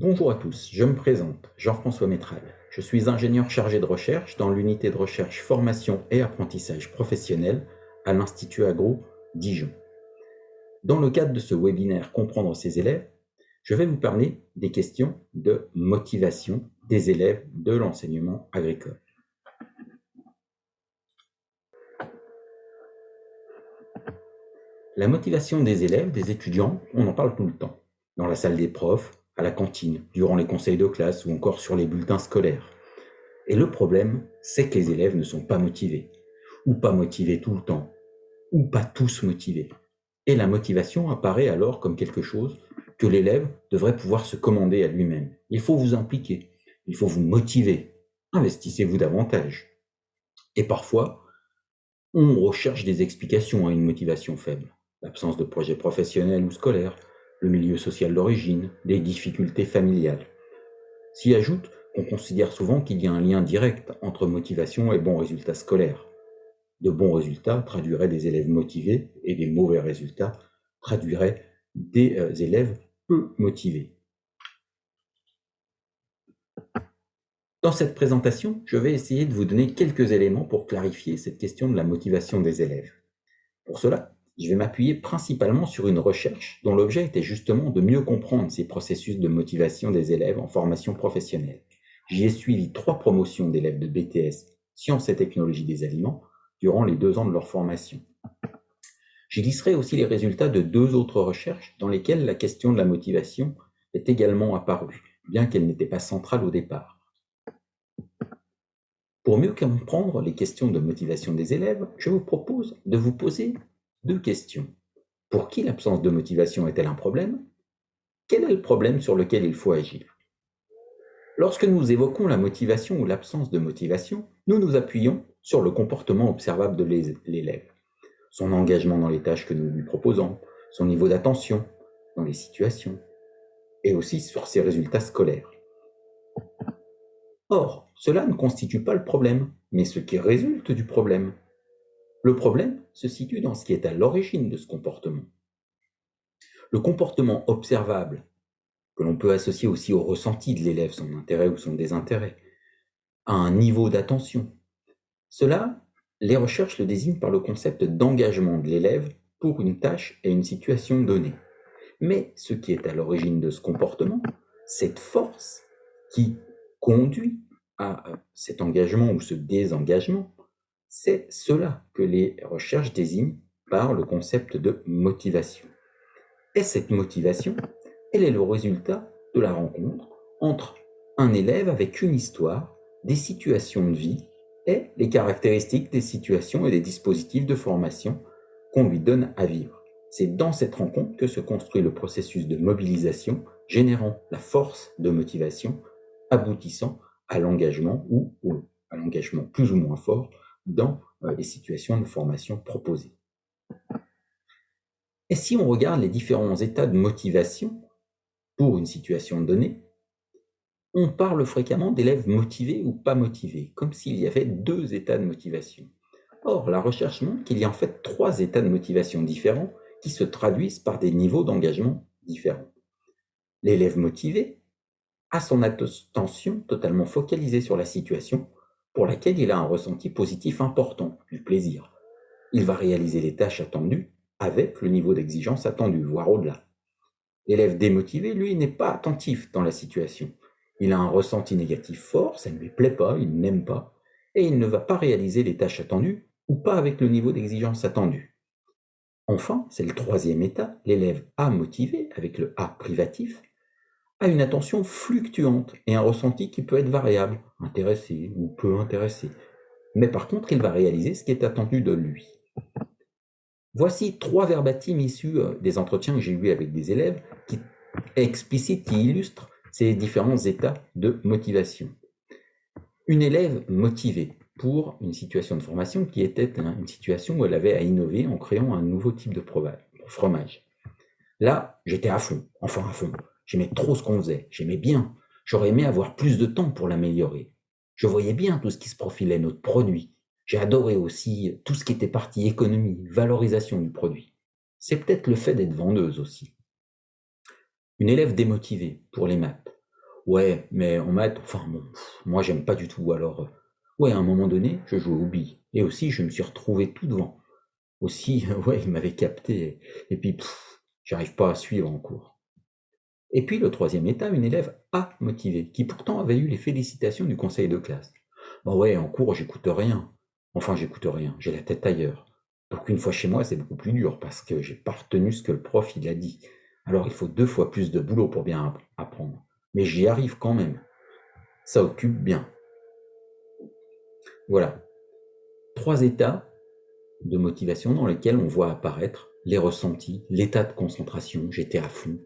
Bonjour à tous, je me présente, Jean-François Métral. Je suis ingénieur chargé de recherche dans l'unité de recherche formation et apprentissage professionnel à l'Institut Agro Dijon. Dans le cadre de ce webinaire Comprendre ses élèves, je vais vous parler des questions de motivation des élèves de l'enseignement agricole. La motivation des élèves, des étudiants, on en parle tout le temps. Dans la salle des profs, à la cantine, durant les conseils de classe ou encore sur les bulletins scolaires. Et le problème, c'est que les élèves ne sont pas motivés, ou pas motivés tout le temps, ou pas tous motivés. Et la motivation apparaît alors comme quelque chose que l'élève devrait pouvoir se commander à lui-même. Il faut vous impliquer, il faut vous motiver, investissez-vous davantage. Et parfois, on recherche des explications à une motivation faible. L'absence de projet professionnel ou scolaire, le milieu social d'origine, les difficultés familiales. S'y ajoute qu'on considère souvent qu'il y a un lien direct entre motivation et bons résultats scolaires. De bons résultats traduiraient des élèves motivés et des mauvais résultats traduiraient des euh, élèves peu motivés. Dans cette présentation, je vais essayer de vous donner quelques éléments pour clarifier cette question de la motivation des élèves. Pour cela, je vais m'appuyer principalement sur une recherche dont l'objet était justement de mieux comprendre ces processus de motivation des élèves en formation professionnelle. J'y ai suivi trois promotions d'élèves de BTS Sciences et technologies des aliments durant les deux ans de leur formation. J'y glisserai aussi les résultats de deux autres recherches dans lesquelles la question de la motivation est également apparue, bien qu'elle n'était pas centrale au départ. Pour mieux comprendre les questions de motivation des élèves, je vous propose de vous poser questions. Pour qui l'absence de motivation est-elle un problème? Quel est le problème sur lequel il faut agir? Lorsque nous évoquons la motivation ou l'absence de motivation, nous nous appuyons sur le comportement observable de l'élève, son engagement dans les tâches que nous lui proposons, son niveau d'attention dans les situations, et aussi sur ses résultats scolaires. Or, cela ne constitue pas le problème, mais ce qui résulte du problème. Le problème se situe dans ce qui est à l'origine de ce comportement. Le comportement observable, que l'on peut associer aussi au ressenti de l'élève, son intérêt ou son désintérêt, à un niveau d'attention. Cela, les recherches le désignent par le concept d'engagement de l'élève pour une tâche et une situation donnée. Mais ce qui est à l'origine de ce comportement, cette force qui conduit à cet engagement ou ce désengagement, c'est cela que les recherches désignent par le concept de motivation. Et cette motivation, elle est le résultat de la rencontre entre un élève avec une histoire, des situations de vie et les caractéristiques des situations et des dispositifs de formation qu'on lui donne à vivre. C'est dans cette rencontre que se construit le processus de mobilisation, générant la force de motivation, aboutissant à l'engagement ou, ou à l'engagement plus ou moins fort dans euh, les situations de formation proposées. Et si on regarde les différents états de motivation pour une situation donnée, on parle fréquemment d'élèves motivés ou pas motivés, comme s'il y avait deux états de motivation. Or, la recherche montre qu'il y a en fait trois états de motivation différents qui se traduisent par des niveaux d'engagement différents. L'élève motivé a son attention totalement focalisée sur la situation pour laquelle il a un ressenti positif important, du plaisir. Il va réaliser les tâches attendues avec le niveau d'exigence attendu, voire au-delà. L'élève démotivé, lui, n'est pas attentif dans la situation. Il a un ressenti négatif fort, ça ne lui plaît pas, il n'aime pas, et il ne va pas réaliser les tâches attendues ou pas avec le niveau d'exigence attendu. Enfin, c'est le troisième état, l'élève A motivé, avec le A privatif, a une attention fluctuante et un ressenti qui peut être variable, intéressé ou peu intéressé. Mais par contre, il va réaliser ce qui est attendu de lui. Voici trois verbatims issus euh, des entretiens que j'ai eus avec des élèves qui explicitent, qui illustrent ces différents états de motivation. Une élève motivée pour une situation de formation qui était une situation où elle avait à innover en créant un nouveau type de fromage. Là, j'étais à fond, enfin à fond. J'aimais trop ce qu'on faisait, j'aimais bien. J'aurais aimé avoir plus de temps pour l'améliorer. Je voyais bien tout ce qui se profilait, notre produit. J'ai adoré aussi tout ce qui était partie économie, valorisation du produit. C'est peut-être le fait d'être vendeuse aussi. Une élève démotivée pour les maths Ouais, mais en maths, enfin bon, moi j'aime pas du tout. Alors, euh, ouais, à un moment donné, je jouais billes. Et aussi, je me suis retrouvé tout devant. Aussi, ouais, il m'avait capté. Et puis, j'arrive pas à suivre en cours. Et puis, le troisième état, une élève A motivée, qui pourtant avait eu les félicitations du conseil de classe. Bah ouais, en cours, j'écoute rien. Enfin, j'écoute rien, j'ai la tête ailleurs. Donc, une fois chez moi, c'est beaucoup plus dur parce que j'ai pas retenu ce que le prof il a dit. Alors, il faut deux fois plus de boulot pour bien apprendre. Mais j'y arrive quand même. Ça occupe bien. Voilà. Trois états de motivation dans lesquels on voit apparaître les ressentis, l'état de concentration, j'étais à fond,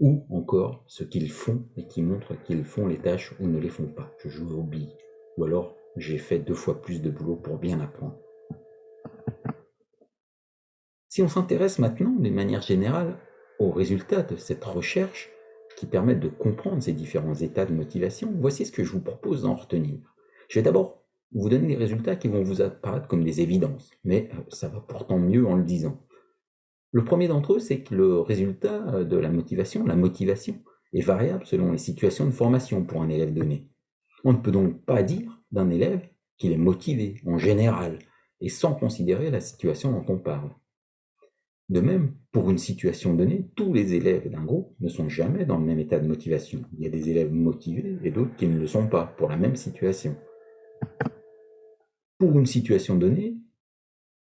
ou encore ce qu'ils font et qui montrent qu'ils font les tâches ou ne les font pas. Je joue au billes, ou alors j'ai fait deux fois plus de boulot pour bien apprendre. Si on s'intéresse maintenant, d'une manière générale, aux résultats de cette recherche qui permettent de comprendre ces différents états de motivation, voici ce que je vous propose d'en retenir. Je vais d'abord vous donner des résultats qui vont vous apparaître comme des évidences, mais euh, ça va pourtant mieux en le disant. Le premier d'entre eux, c'est que le résultat euh, de la motivation, la motivation, est variable selon les situations de formation pour un élève donné. On ne peut donc pas dire d'un élève qu'il est motivé en général, et sans considérer la situation dont on parle. De même, pour une situation donnée, tous les élèves d'un groupe ne sont jamais dans le même état de motivation. Il y a des élèves motivés et d'autres qui ne le sont pas pour la même situation. Pour une situation donnée,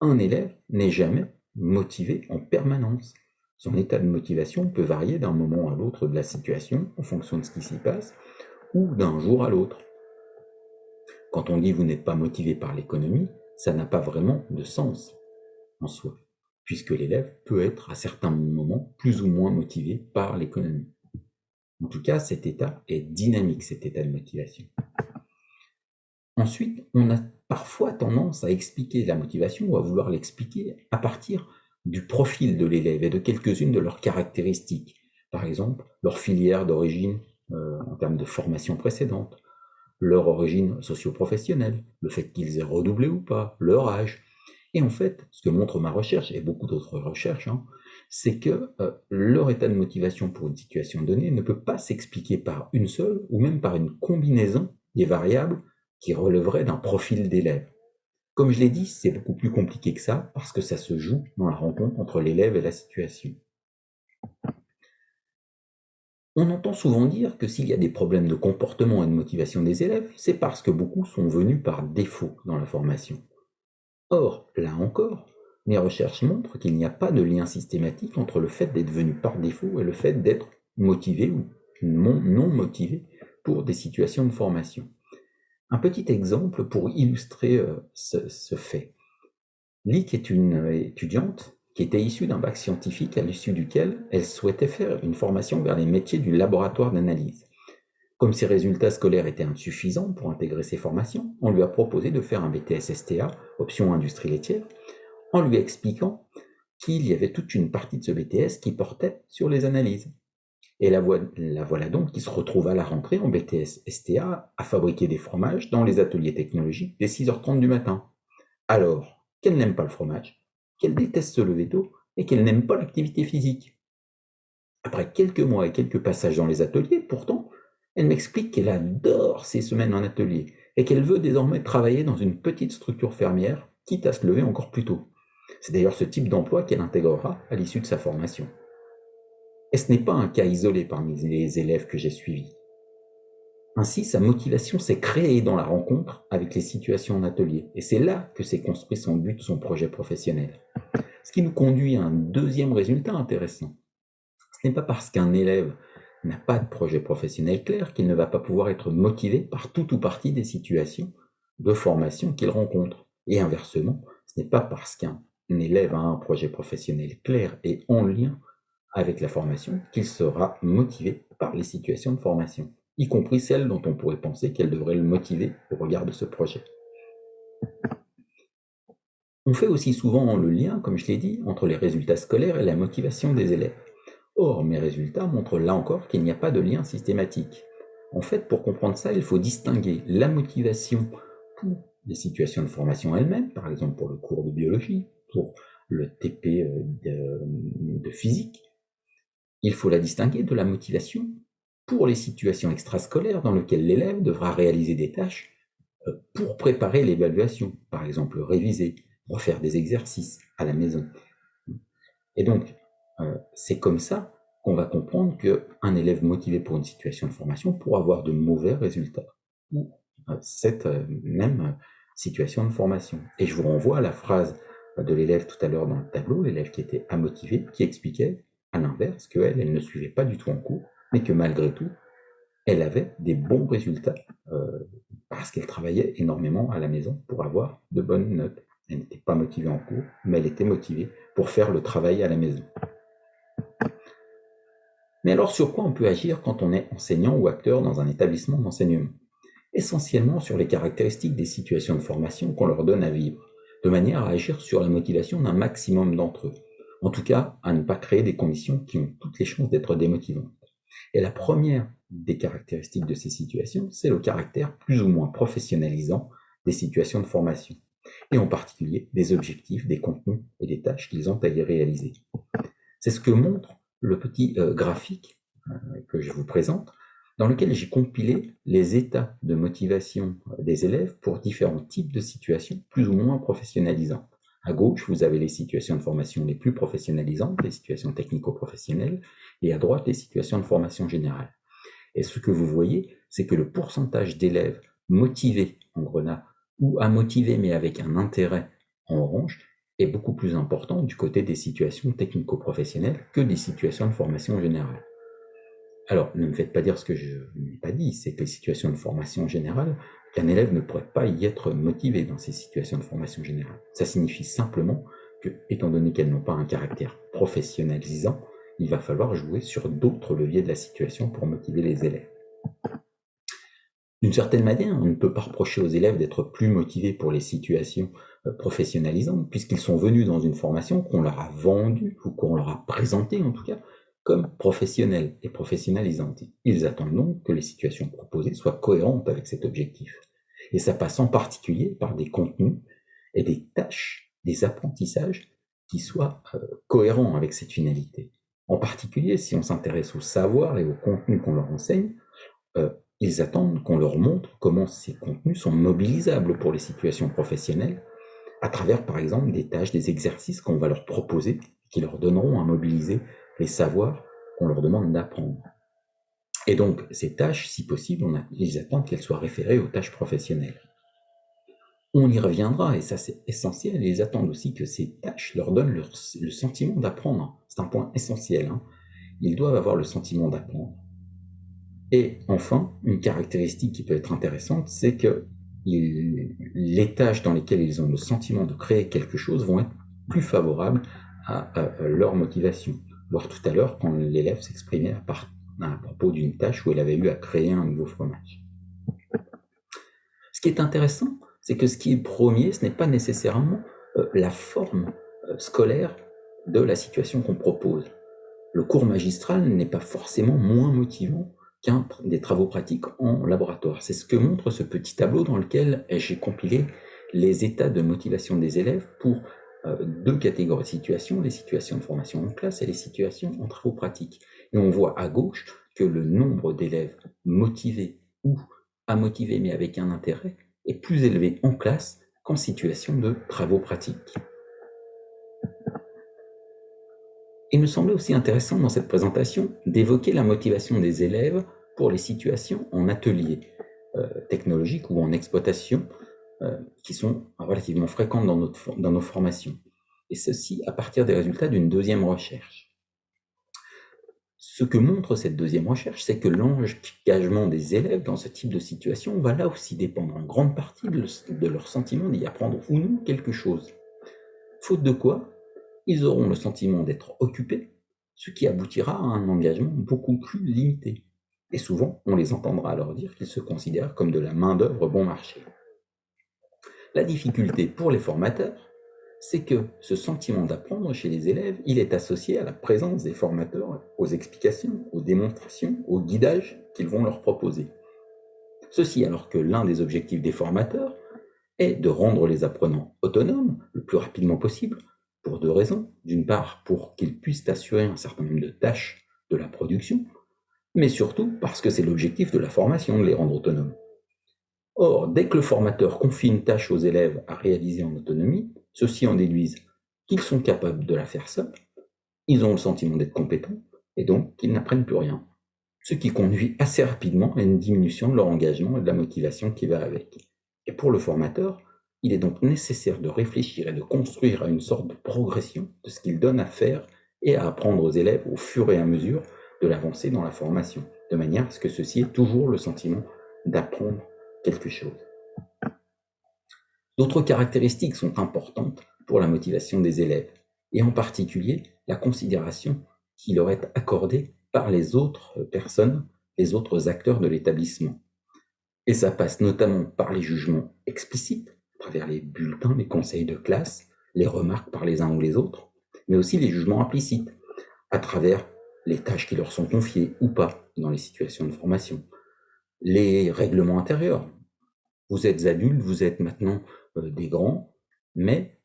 un élève n'est jamais motivé en permanence. Son état de motivation peut varier d'un moment à l'autre de la situation en fonction de ce qui s'y passe ou d'un jour à l'autre. Quand on dit vous n'êtes pas motivé par l'économie, ça n'a pas vraiment de sens en soi, puisque l'élève peut être à certains moments plus ou moins motivé par l'économie. En tout cas, cet état est dynamique, cet état de motivation. Ensuite, on a parfois tendance à expliquer la motivation ou à vouloir l'expliquer à partir du profil de l'élève et de quelques-unes de leurs caractéristiques. Par exemple, leur filière d'origine euh, en termes de formation précédente, leur origine socio-professionnelle, le fait qu'ils aient redoublé ou pas, leur âge. Et en fait, ce que montre ma recherche et beaucoup d'autres recherches, hein, c'est que euh, leur état de motivation pour une situation donnée ne peut pas s'expliquer par une seule ou même par une combinaison des variables qui relèverait d'un profil d'élève. Comme je l'ai dit, c'est beaucoup plus compliqué que ça parce que ça se joue dans la rencontre entre l'élève et la situation. On entend souvent dire que s'il y a des problèmes de comportement et de motivation des élèves, c'est parce que beaucoup sont venus par défaut dans la formation. Or, là encore, mes recherches montrent qu'il n'y a pas de lien systématique entre le fait d'être venu par défaut et le fait d'être motivé ou non motivé pour des situations de formation. Un petit exemple pour illustrer euh, ce, fait. Lick est une étudiante qui était issue d'un bac scientifique à l'issue duquel elle souhaitait faire une formation vers les métiers du laboratoire d'analyse. Comme ses résultats scolaires étaient insuffisants pour intégrer ces formations, on lui a proposé de faire un BTS STA, option industrie laitière, en lui expliquant qu'il y avait toute une partie de ce BTS qui portait sur les analyses. Et la, voilà donc qui se retrouve à la rentrée en BTS STA à fabriquer des fromages dans les ateliers technologiques dès 6h30 du matin. Alors, qu'elle n'aime pas le fromage, qu'elle déteste se lever tôt et qu'elle n'aime pas l'activité physique. Après quelques mois et quelques passages dans les ateliers, pourtant, elle m'explique qu'elle adore ses semaines en atelier et qu'elle veut désormais travailler dans une petite structure fermière, quitte à se lever encore plus tôt. C'est d'ailleurs ce type d'emploi qu'elle intégrera à l'issue de sa formation. Et ce n'est pas un cas isolé parmi les élèves que j'ai suivis. Ainsi, sa motivation s'est créée dans la rencontre avec les situations en atelier. Et c'est là que s'est construit son but, son projet professionnel. Ce qui nous conduit à un deuxième résultat intéressant. Ce n'est pas parce qu'un élève n'a pas de projet professionnel clair qu'il ne va pas pouvoir être motivé par tout ou partie des situations de formation qu'il rencontre. Et inversement, ce n'est pas parce qu'un élève a un projet professionnel clair et en lien avec la formation qu'il sera motivé par les situations de formation, y compris celles dont on pourrait penser qu'elles devraient le motiver au regard de ce projet. On fait aussi souvent le lien, comme je l'ai dit, entre les résultats scolaires et la motivation des élèves. Or, mes résultats montrent là encore qu'il n'y a pas de lien systématique. En fait, pour comprendre ça, il faut distinguer la motivation pour les situations de formation elles-mêmes, par exemple pour le cours de biologie, pour le TP euh, de, de physique, il faut la distinguer de la motivation pour les situations extrascolaires dans lesquelles l'élève devra réaliser des tâches euh, pour préparer l'évaluation, par exemple réviser, refaire des exercices à la maison. Et donc, euh, c'est comme ça qu'on va comprendre qu'un élève motivé pour une situation de formation pourra avoir de mauvais résultats ou euh, cette même situation de formation. Et je vous renvoie à la phrase de l'élève tout à l'heure dans le tableau, l'élève qui était amotivé, qui expliquait à l'inverse qu'elle, elle ne suivait pas du tout en cours, mais que malgré tout, elle avait des bons résultats euh, parce qu'elle travaillait énormément à la maison pour avoir de bonnes notes. Elle n'était pas motivée en cours, mais elle était motivée pour faire le travail à la maison. Mais alors sur quoi on peut agir quand on est enseignant ou acteur dans un établissement d'enseignement? Essentiellement sur les caractéristiques des situations de formation qu'on leur donne à vivre, de manière à agir sur la motivation d'un maximum d'entre eux. En tout cas, à ne pas créer des conditions qui ont toutes les chances d'être démotivantes. Et la première des caractéristiques de ces situations, c'est le caractère plus ou moins professionnalisant des situations de formation, et en particulier des objectifs, des contenus et des tâches qu'ils ont à y réaliser. C'est ce que montre le petit euh, graphique euh, que je vous présente, dans lequel j'ai compilé les états de motivation des élèves pour différents types de situations plus ou moins professionnalisantes. À gauche, vous avez les situations de formation les plus professionnalisantes, les situations technico-professionnelles, et à droite, les situations de formation générale. Et ce que vous voyez, c'est que le pourcentage d'élèves motivés en grenat ou à motiver mais avec un intérêt en orange est beaucoup plus important du côté des situations technico-professionnelles que des situations de formation générale. Alors, ne me faites pas dire ce que je n'ai pas dit, c'est que les situations de formation générale, qu'un élève ne pourrait pas y être motivé dans ces situations de formation générale. Ça signifie simplement que, étant donné qu'elles n'ont pas un caractère professionnalisant, il va falloir jouer sur d'autres leviers de la situation pour motiver les élèves. D'une certaine manière, on ne peut pas reprocher aux élèves d'être plus motivés pour les situations euh, professionnalisantes, puisqu'ils sont venus dans une formation qu'on leur a vendue, ou qu'on leur a présentée en tout cas, comme professionnelle et professionnalisante. Ils attendent donc que les situations proposées soient cohérentes avec cet objectif. Et ça passe en particulier par des contenus et des tâches, des apprentissages qui soient euh, cohérents avec cette finalité. En particulier, si on s'intéresse au savoir et au contenu qu'on leur enseigne, euh, ils attendent qu'on leur montre comment ces contenus sont mobilisables pour les situations professionnelles, à travers par exemple des tâches, des exercices qu'on va leur proposer, qui leur donneront à mobiliser les savoirs qu'on leur demande d'apprendre. Et donc, ces tâches, si possible, ils attendent qu'elles soient référées aux tâches professionnelles. On y reviendra, et ça c'est essentiel, ils attendent aussi que ces tâches leur donnent le sentiment d'apprendre. C'est un point essentiel. Hein. Ils doivent avoir le sentiment d'apprendre. Et enfin, une caractéristique qui peut être intéressante, c'est que les tâches dans lesquelles ils ont le sentiment de créer quelque chose vont être plus favorables à leur motivation voir tout à l'heure quand l'élève s'exprimait à, propos d'une tâche où elle avait eu à créer un nouveau fromage. Ce qui est intéressant, c'est que ce qui est premier, ce n'est pas nécessairement euh, la forme euh, scolaire de la situation qu'on propose. Le cours magistral n'est pas forcément moins motivant qu'un des travaux pratiques en laboratoire. C'est ce que montre ce petit tableau dans lequel j'ai compilé les états de motivation des élèves pour deux catégories de situations, les situations de formation en classe et les situations en travaux pratiques. Et on voit à gauche que le nombre d'élèves motivés ou à motiver mais avec un intérêt est plus élevé en classe qu'en situation de travaux pratiques. Il me semblait aussi intéressant dans cette présentation d'évoquer la motivation des élèves pour les situations en atelier euh, technologique ou en exploitation euh, qui sont relativement fréquentes dans, nos formations. Et ceci à partir des résultats d'une deuxième recherche. Ce que montre cette deuxième recherche, c'est que l'engagement des élèves dans ce type de situation va là aussi dépendre en grande partie de leur sentiment d'y apprendre ou non quelque chose. Faute de quoi, ils auront le sentiment d'être occupés, ce qui aboutira à un engagement beaucoup plus limité. Et souvent, on les entendra leur dire qu'ils se considèrent comme de la main-d'œuvre bon marché. La difficulté pour les formateurs, c'est que ce sentiment d'apprendre chez les élèves, il est associé à la présence des formateurs, aux explications, aux démonstrations, au guidage qu'ils vont leur proposer. Ceci alors que l'un des objectifs des formateurs est de rendre les apprenants autonomes le plus rapidement possible, pour deux raisons. D'une part, pour qu'ils puissent assurer un certain nombre de tâches de la production, mais surtout parce que c'est l'objectif de la formation de les rendre autonomes. Or, dès que le formateur confie une tâche aux élèves à réaliser en autonomie, ceux-ci en déduisent qu'ils sont capables de la faire seuls, ils ont le sentiment d'être compétents, et donc qu'ils n'apprennent plus rien. Ce qui conduit assez rapidement à une diminution de leur engagement et de la motivation qui va avec. Et pour le formateur, il est donc nécessaire de réfléchir et de construire à une sorte de progression de ce qu'il donne à faire et à apprendre aux élèves au fur et à mesure de l'avancée dans la formation, de manière à ce que ceci ait toujours le sentiment d'apprendre D'autres caractéristiques sont importantes pour la motivation des élèves, et en particulier la considération qui leur est accordée par les autres personnes, les autres acteurs de l'établissement. Et ça passe notamment par les jugements explicites, à travers les bulletins, les conseils de classe, les remarques par les uns ou les autres, mais aussi les jugements implicites, à travers les tâches qui leur sont confiées ou pas dans les situations de formation, les règlements intérieurs. Vous êtes adultes, vous êtes maintenant euh, des grands, mais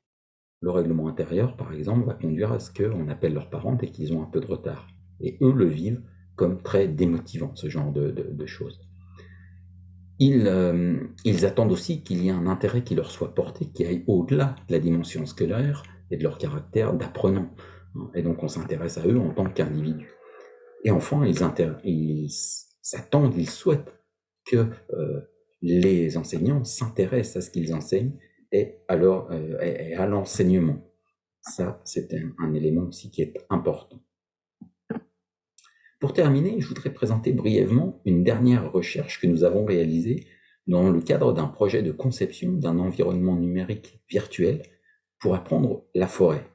le règlement intérieur, par exemple, va conduire à ce qu'on appelle leurs parents et qu'ils ont un peu de retard. Et eux le vivent comme très démotivant, ce genre de, choses. Ils, euh, ils, attendent aussi qu'il y ait un intérêt qui leur soit porté, qui aille au-delà de la dimension scolaire et de leur caractère d'apprenant. Et donc on s'intéresse à eux en tant qu'individus. Et enfin, ils s'attendent, ils souhaitent que euh, les enseignants s'intéressent à ce qu'ils enseignent et à, euh, à l'enseignement. Ça, c'est un, élément aussi qui est important. Pour terminer, je voudrais présenter brièvement une dernière recherche que nous avons réalisée dans le cadre d'un projet de conception d'un environnement numérique virtuel pour apprendre la forêt.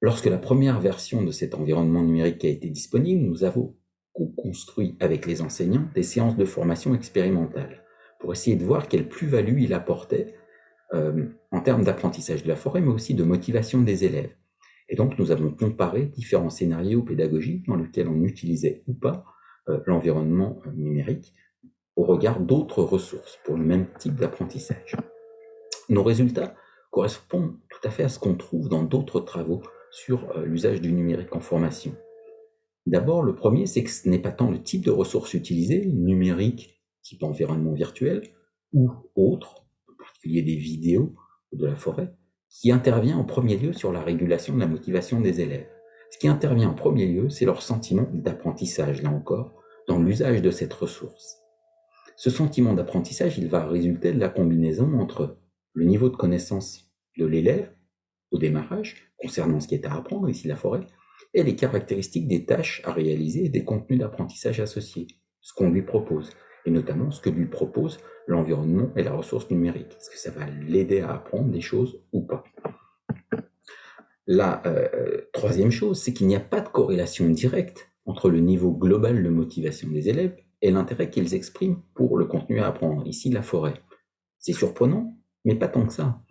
Lorsque la première version de cet environnement numérique a été disponible, nous avons construit avec les enseignants des séances de formation expérimentale pour essayer de voir quelle plus-value il apportait euh, en termes d'apprentissage de la forêt, mais aussi de motivation des élèves. Et donc, nous avons comparé différents scénarios pédagogiques dans lesquels on utilisait ou pas euh, l'environnement euh, numérique au regard d'autres ressources pour le même type d'apprentissage. Nos résultats correspondent tout à fait à ce qu'on trouve dans d'autres travaux sur l'usage du numérique en formation. D'abord, le premier, c'est que ce n'est pas tant le type de ressources utilisées, numérique, type environnement virtuel, ou autre, en particulier des vidéos de la forêt, qui intervient en premier lieu sur la régulation de la motivation des élèves. Ce qui intervient en premier lieu, c'est leur sentiment d'apprentissage, là encore, dans l'usage de cette ressource. Ce sentiment d'apprentissage, il va résulter de la combinaison entre le niveau de connaissance de l'élève au démarrage, concernant ce qui est à apprendre, ici la forêt, et les caractéristiques des tâches à réaliser et des contenus d'apprentissage associés, ce qu'on lui propose, et notamment ce que lui propose l'environnement et la ressource numérique. Est-ce que ça va l'aider à apprendre des choses ou pas? La euh, troisième chose, c'est qu'il n'y a pas de corrélation directe entre le niveau global de motivation des élèves et l'intérêt qu'ils expriment pour le contenu à apprendre, ici la forêt. C'est surprenant, mais pas tant que ça.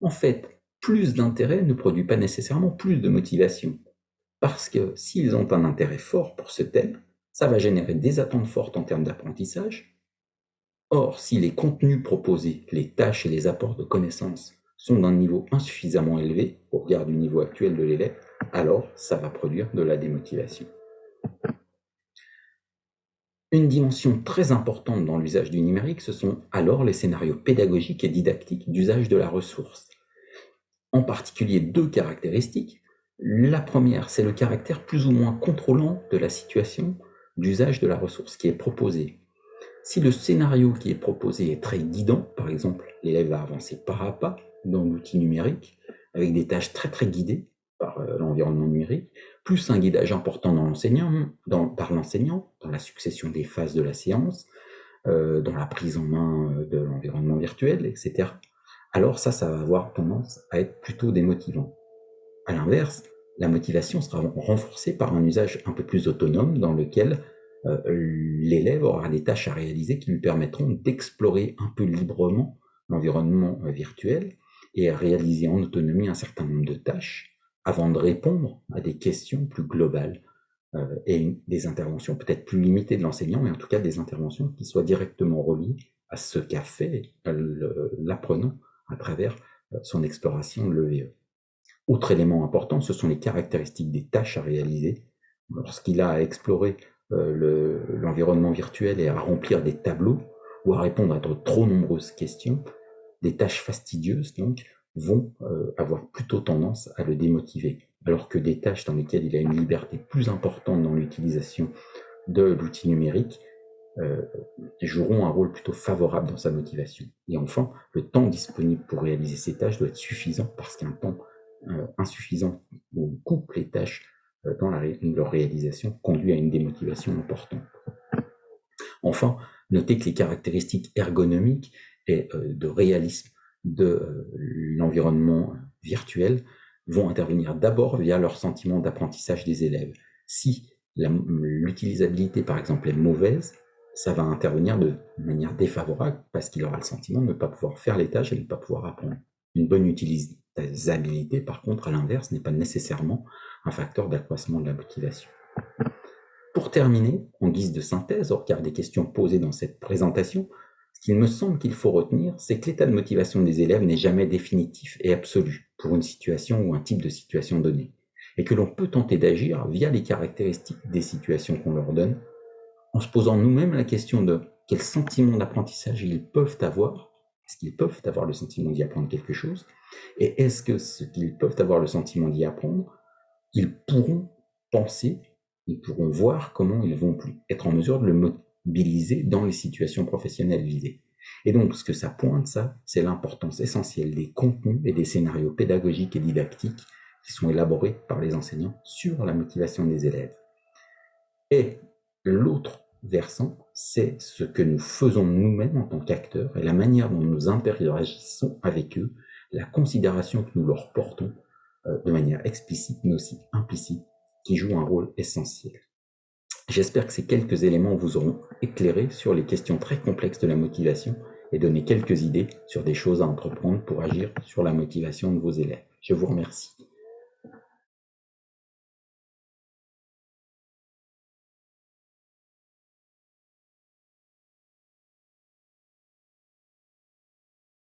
En fait, plus d'intérêt ne produit pas nécessairement plus de motivation. Parce que s'ils ont un intérêt fort pour ce thème, ça va générer des attentes fortes en termes d'apprentissage. Or, si les contenus proposés, les tâches et les apports de connaissances sont d'un niveau insuffisamment élevé au regard du niveau actuel de l'élève, alors ça va produire de la démotivation. Une dimension très importante dans l'usage du numérique, ce sont alors les scénarios pédagogiques et didactiques d'usage de la ressource. En particulier deux caractéristiques la première, c'est le caractère plus ou moins contrôlant de la situation d'usage de la ressource qui est proposée. Si le scénario qui est proposé est très guidant, par exemple, l'élève va avancer pas à pas dans l'outil numérique, avec des tâches très très guidées par euh, l'environnement numérique, plus un guidage important dans l'enseignant, par l'enseignant, dans la succession des phases de la séance, euh, dans la prise en main euh, de l'environnement virtuel, etc. Alors ça, ça va avoir tendance à être plutôt démotivant. À l'inverse, la motivation sera renforcée par un usage un peu plus autonome dans lequel euh, l'élève aura des tâches à réaliser qui lui permettront d'explorer un peu librement l'environnement euh, virtuel et à réaliser en autonomie un certain nombre de tâches avant de répondre à des questions plus globales euh, et des interventions peut-être plus limitées de l'enseignant, mais en tout cas des interventions qui soient directement reliées à ce qu'a fait l'apprenant à travers son exploration de l'EVE. Autre élément important, ce sont les caractéristiques des tâches à réaliser. Lorsqu'il a à explorer l'environnement virtuel et à remplir des tableaux ou à répondre à de trop nombreuses questions, des tâches fastidieuses donc vont avoir plutôt tendance à le démotiver, alors que des tâches dans lesquelles il a une liberté plus importante dans l'utilisation de l'outil numérique euh, joueront un rôle plutôt favorable dans sa motivation. Et enfin, le temps disponible pour réaliser ces tâches doit être suffisant parce qu'un temps euh, insuffisant ou coupe les tâches euh, dans leur réalisation conduit à une démotivation importante. Enfin, notez que les caractéristiques ergonomiques et de réalisme de l'environnement virtuel vont intervenir d'abord via leur sentiment d'apprentissage des élèves. Si l'utilisabilité, par exemple, est mauvaise, ça va intervenir de manière défavorable parce qu'il aura le sentiment de ne pas pouvoir faire les tâches et de ne pas pouvoir apprendre. Une bonne utilisabilité, par contre, à l'inverse, n'est pas nécessairement un facteur d'accroissement de la motivation. Pour terminer, en guise de synthèse, au regard des questions posées dans cette présentation, ce qu'il me semble qu'il faut retenir, c'est que l'état de motivation des élèves n'est jamais définitif et absolu pour une situation ou un type de situation donnée, et que l'on peut tenter d'agir via les caractéristiques des situations qu'on leur donne en se posant nous-mêmes la question de quel sentiment d'apprentissage ils peuvent avoir. Est-ce qu'ils peuvent avoir le sentiment d'y apprendre quelque chose Et est-ce que ce qu'ils peuvent avoir le sentiment d'y apprendre, ils pourront penser, ils pourront voir comment ils vont être en mesure de le mobiliser dans les situations professionnelles visées. Et donc, ce que ça pointe, ça, c'est l'importance essentielle des contenus et des scénarios pédagogiques et didactiques qui sont élaborés par les enseignants sur la motivation des élèves. Et L'autre versant, c'est ce que nous faisons nous-mêmes en tant qu'acteurs et la manière dont nous interagissons avec eux, la considération que nous leur portons euh, de manière explicite mais aussi implicite, qui joue un rôle essentiel. J'espère que ces quelques éléments vous auront éclairé sur les questions très complexes de la motivation et donné quelques idées sur des choses à entreprendre pour agir sur la motivation de vos élèves. Je vous remercie.